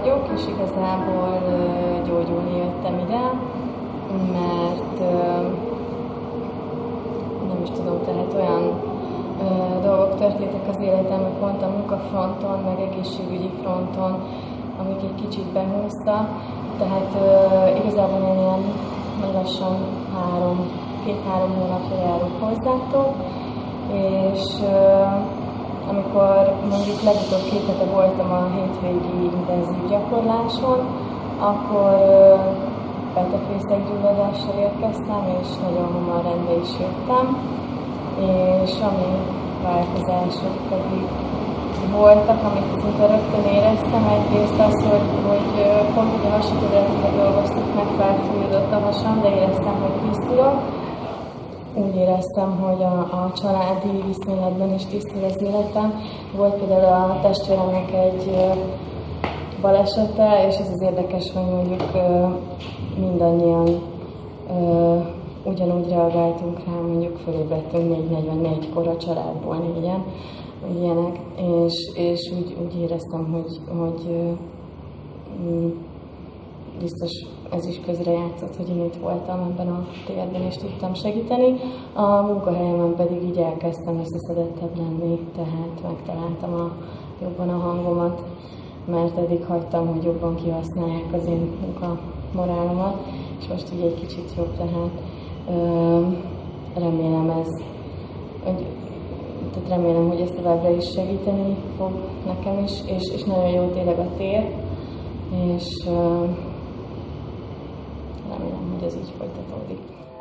vagyok, és igazából gyógyulni jöttem ide, mert nem is tudom, tehát olyan dolgok történtek az életemben, pont a munkafronton, meg egészségügyi fronton, amik egy kicsit behúzta. Tehát igazából én ilyen lassan három, két-három hónapja járok hozzátok, és amikor mondjuk legutóbb két hete voltam a hétvégi intenzív gyakorláson, akkor betegfészekgyulladással érkeztem, és nagyon hamar rendbe is jöttem, és ami változások pedig voltak, amit szinte rögtön éreztem. Egyrészt az, hogy, hogy pont a hasítőre dolgoztuk meg, felfújódott a hasam, de éreztem, hogy tisztulok úgy éreztem, hogy a, a családi viszonylatban is tisztul az életem. Volt például a testvéremnek egy balesete, és ez az érdekes, hogy mondjuk mindannyian ugyanúgy reagáltunk rá, mondjuk fölébredtünk 4.44-kor a családból négyen, ilyenek, és, és úgy, úgy éreztem, hogy, hogy biztos ez is közrejátszott, hogy én itt voltam ebben a térben, és tudtam segíteni. A munkahelyemen pedig így elkezdtem összeszedettebb lenni, tehát megtaláltam a, jobban a hangomat, mert eddig hagytam, hogy jobban kihasználják az én morálomat, és most így egy kicsit jobb, tehát remélem ez, hogy tehát remélem, hogy ez továbbra is segíteni fog nekem is, és, és nagyon jó tényleg a tér, és remélem, hogy ez így folytatódik.